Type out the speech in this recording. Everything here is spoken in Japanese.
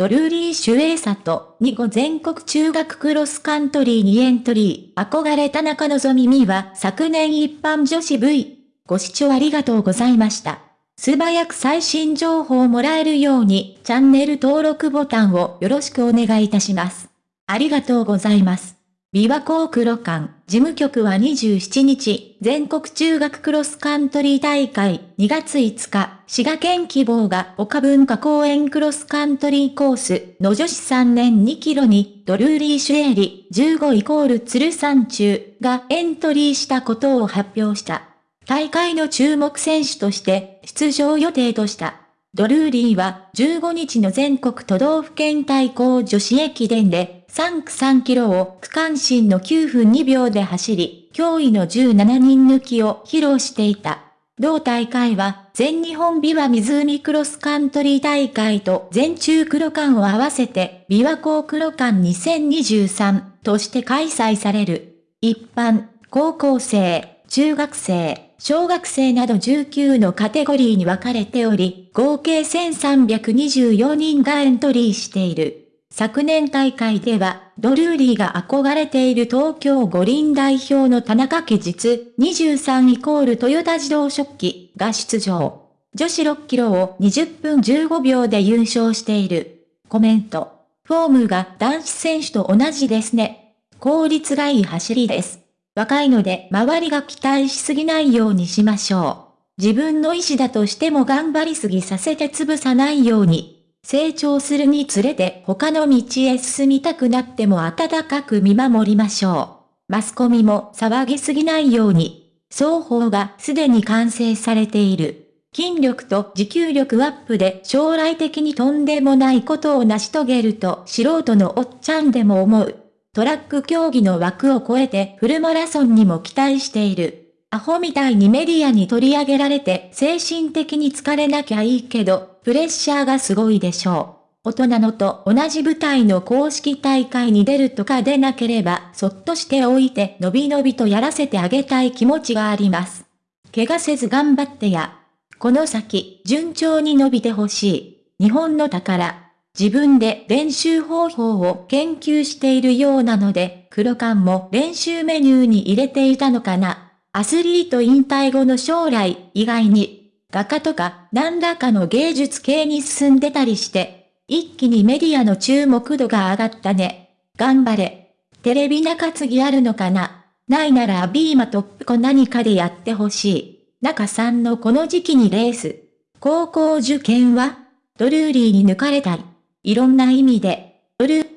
ドルーリー・シュエイサと2号全国中学クロスカントリーにエントリー。憧れ田中希実は昨年一般女子 V。ご視聴ありがとうございました。素早く最新情報をもらえるようにチャンネル登録ボタンをよろしくお願いいたします。ありがとうございます。琵琶湖黒館事務局は27日、全国中学クロスカントリー大会2月5日、滋賀県希望が岡文化公園クロスカントリーコースの女子3年2キロにドルーリー・シュエリ15イコール鶴山中がエントリーしたことを発表した。大会の注目選手として出場予定とした。ドルーリーは15日の全国都道府県対抗女子駅伝で3区3キロを区間新の9分2秒で走り、驚異の17人抜きを披露していた。同大会は全日本琵琶湖クロスカントリー大会と全中黒館を合わせて琵琶湖黒館2023として開催される。一般、高校生、中学生、小学生など19のカテゴリーに分かれており、合計1324人がエントリーしている。昨年大会では、ドルーリーが憧れている東京五輪代表の田中家実23イコールトヨタ自動食器が出場。女子6キロを20分15秒で優勝している。コメント。フォームが男子選手と同じですね。効率がいい走りです。若いので周りが期待しすぎないようにしましょう。自分の意思だとしても頑張りすぎさせて潰さないように。成長するにつれて他の道へ進みたくなっても温かく見守りましょう。マスコミも騒ぎすぎないように。双方がすでに完成されている。筋力と持久力アップで将来的にとんでもないことを成し遂げると素人のおっちゃんでも思う。トラック競技の枠を超えてフルマラソンにも期待している。アホみたいにメディアに取り上げられて精神的に疲れなきゃいいけど、プレッシャーがすごいでしょう。大人のと同じ舞台の公式大会に出るとか出なければそっとしておいてのびのびとやらせてあげたい気持ちがあります。怪我せず頑張ってや。この先、順調に伸びてほしい。日本の宝。自分で練習方法を研究しているようなので、黒缶も練習メニューに入れていたのかな。アスリート引退後の将来以外に、画家とか何らかの芸術系に進んでたりして、一気にメディアの注目度が上がったね。頑張れ。テレビ中継ぎあるのかな？ないならビーマトップコ何かでやってほしい。中さんのこの時期にレース。高校受験はドルーリーに抜かれたい。いろんな意味で、ブルー